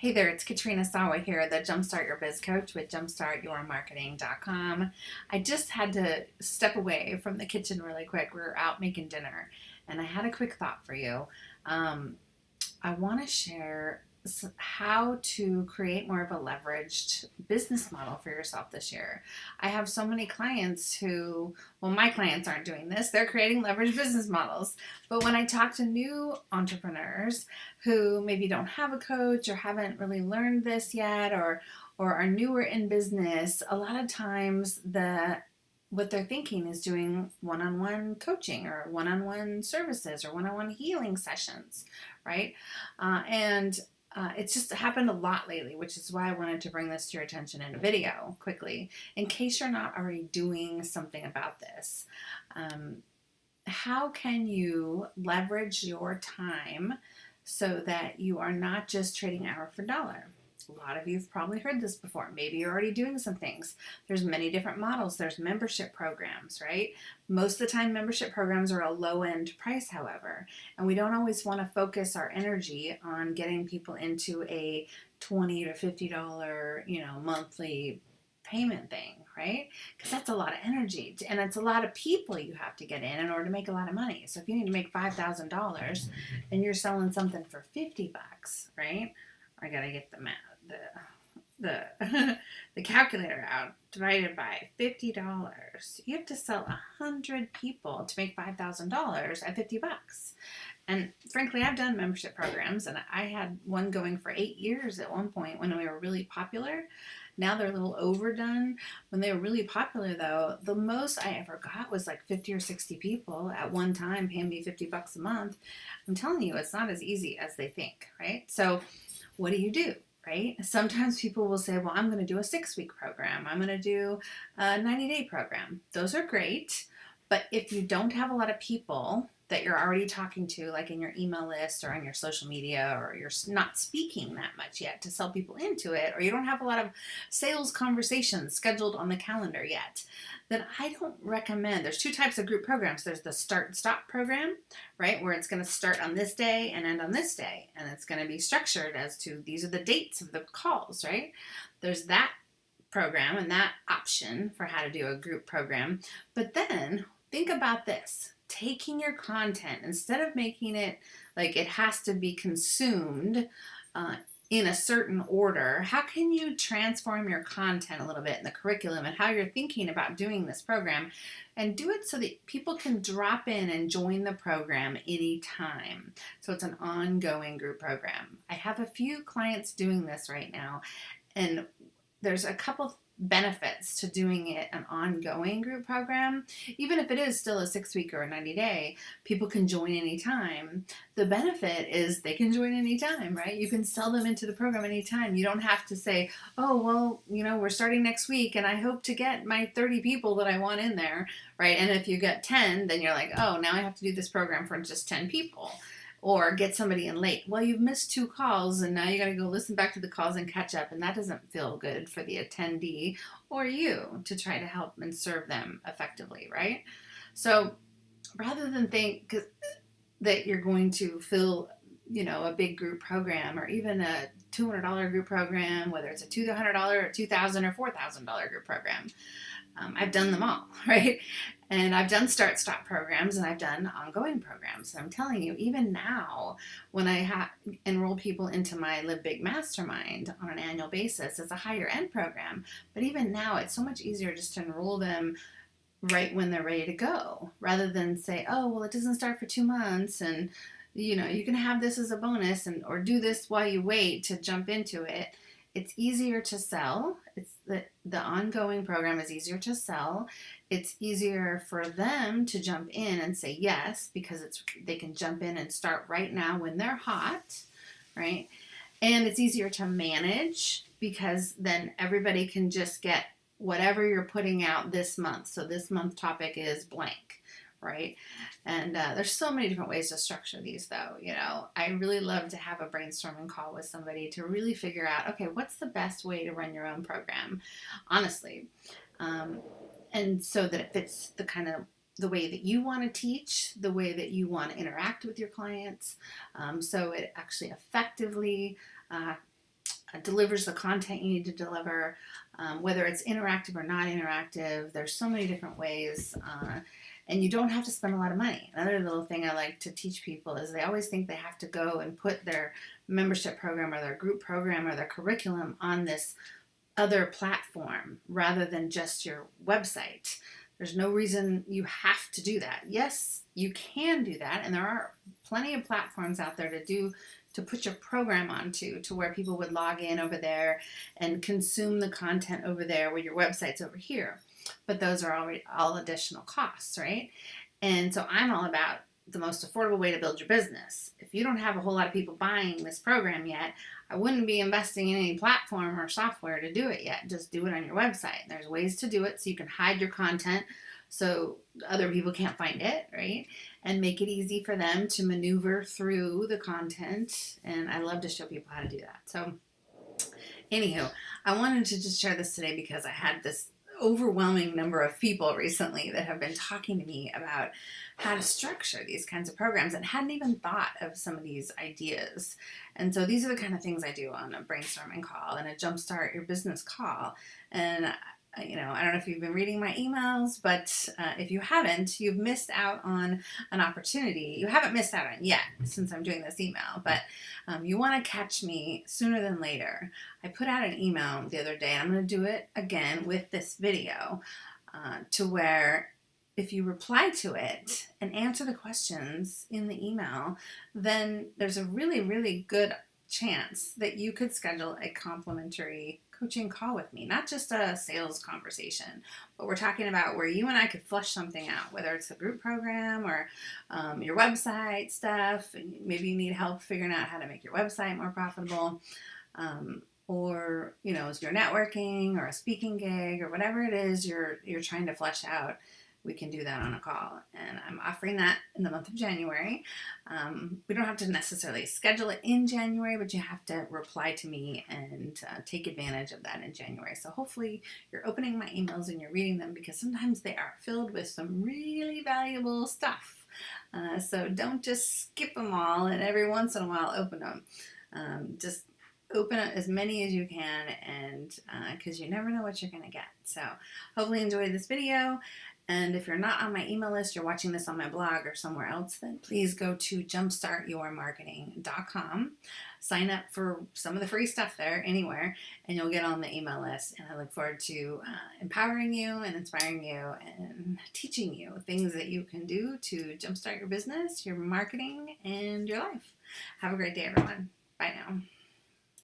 Hey there, it's Katrina Sawa here, the Jumpstart Your Biz Coach with jumpstartyourmarketing.com. I just had to step away from the kitchen really quick. We were out making dinner, and I had a quick thought for you. Um, I want to share how to create more of a leveraged business model for yourself this year. I have so many clients who, well, my clients aren't doing this, they're creating leveraged business models. But when I talk to new entrepreneurs who maybe don't have a coach or haven't really learned this yet or or are newer in business, a lot of times the what they're thinking is doing one-on-one coaching or one-on-one services or one-on-one healing sessions, right? Uh, and uh, it's just happened a lot lately, which is why I wanted to bring this to your attention in a video quickly, in case you're not already doing something about this. Um, how can you leverage your time so that you are not just trading hour for dollar? A lot of you have probably heard this before. Maybe you're already doing some things. There's many different models. There's membership programs, right? Most of the time membership programs are a low end price, however, and we don't always want to focus our energy on getting people into a 20 to $50, you know, monthly payment thing, right? Because that's a lot of energy and it's a lot of people you have to get in in order to make a lot of money. So if you need to make $5,000 and you're selling something for 50 bucks, right? I gotta get the math the the the calculator out divided by fifty dollars. You have to sell a hundred people to make five thousand dollars at 50 bucks. And frankly i've done membership programs and i had one going for eight years at one point when we were really popular. Now they're a little overdone. When they were really popular though the most i ever got was like 50 or 60 people at one time paying me 50 bucks a month. I'm telling you it's not as easy as they think right? So what do you do right? Sometimes people will say, well, I'm going to do a six week program. I'm going to do a 90 day program. Those are great. But if you don't have a lot of people that you're already talking to, like in your email list or on your social media, or you're not speaking that much yet to sell people into it, or you don't have a lot of sales conversations scheduled on the calendar yet, then I don't recommend. There's two types of group programs. There's the start stop program, right, where it's going to start on this day and end on this day, and it's going to be structured as to these are the dates of the calls, right? There's that program and that option for how to do a group program. But then think about this taking your content instead of making it like it has to be consumed uh, in a certain order, how can you transform your content a little bit in the curriculum and how you're thinking about doing this program and do it so that people can drop in and join the program anytime. So it's an ongoing group program. I have a few clients doing this right now and there's a couple benefits to doing it an ongoing group program. Even if it is still a six week or a 90 day, people can join anytime. The benefit is they can join anytime, right? You can sell them into the program anytime. You don't have to say, oh, well, you know, we're starting next week and I hope to get my 30 people that I want in there, right? And if you get 10, then you're like, oh, now I have to do this program for just 10 people or get somebody in late. Well, you've missed two calls and now you got to go listen back to the calls and catch up, and that doesn't feel good for the attendee or you to try to help and serve them effectively, right? So rather than think that you're going to fill, you know, a big group program or even a $200 group program, whether it's a $200 or 2,000 or $4,000 group program, um, I've done them all, right? And I've done start stop programs and I've done ongoing programs. And I'm telling you, even now, when I enroll people into my Live Big Mastermind on an annual basis, it's a higher end program. But even now, it's so much easier just to enroll them right when they're ready to go rather than say, oh, well, it doesn't start for two months and you know you can have this as a bonus and or do this while you wait to jump into it it's easier to sell. It's the, the ongoing program is easier to sell. It's easier for them to jump in and say yes because it's they can jump in and start right now when they're hot, right? And it's easier to manage because then everybody can just get whatever you're putting out this month. So this month topic is blank right? And uh, there's so many different ways to structure these, though. You know, I really love to have a brainstorming call with somebody to really figure out, okay, what's the best way to run your own program, honestly, um, and so that it fits the kind of the way that you want to teach, the way that you want to interact with your clients, um, so it actually effectively uh, delivers the content you need to deliver, um, whether it's interactive or not interactive. There's so many different ways. Uh, and you don't have to spend a lot of money. Another little thing I like to teach people is they always think they have to go and put their membership program or their group program or their curriculum on this other platform rather than just your website. There's no reason you have to do that. Yes, you can do that, and there are plenty of platforms out there to do to put your program onto to where people would log in over there and consume the content over there where your website's over here. But those are already all additional costs, right? And so I'm all about the most affordable way to build your business. If you don't have a whole lot of people buying this program yet, I wouldn't be investing in any platform or software to do it yet. Just do it on your website. There's ways to do it so you can hide your content so other people can't find it, right? And make it easy for them to maneuver through the content. And I love to show people how to do that. So, anywho, I wanted to just share this today because I had this overwhelming number of people recently that have been talking to me about how to structure these kinds of programs and hadn't even thought of some of these ideas. And so these are the kind of things I do on a brainstorming call and a jumpstart your business call. And you know, I don't know if you've been reading my emails, but uh, if you haven't, you've missed out on an opportunity. You haven't missed out on yet since I'm doing this email, but um, you want to catch me sooner than later. I put out an email the other day, and I'm going to do it again with this video uh, to where if you reply to it and answer the questions in the email, then there's a really, really good chance that you could schedule a complimentary coaching call with me, not just a sales conversation, but we're talking about where you and I could flush something out, whether it's a group program or um, your website stuff. Maybe you need help figuring out how to make your website more profitable. Um, or you know, is your networking or a speaking gig or whatever it is you're you're trying to flesh out we can do that on a call. And I'm offering that in the month of January. Um, we don't have to necessarily schedule it in January, but you have to reply to me and uh, take advantage of that in January. So hopefully you're opening my emails and you're reading them because sometimes they are filled with some really valuable stuff. Uh, so don't just skip them all and every once in a while open them. Um, just open as many as you can and because uh, you never know what you're going to get. So hopefully enjoy this video. And if you're not on my email list, you're watching this on my blog or somewhere else, then please go to jumpstartyourmarketing.com. Sign up for some of the free stuff there anywhere, and you'll get on the email list. And I look forward to uh, empowering you and inspiring you and teaching you things that you can do to jumpstart your business, your marketing, and your life. Have a great day, everyone. Bye now.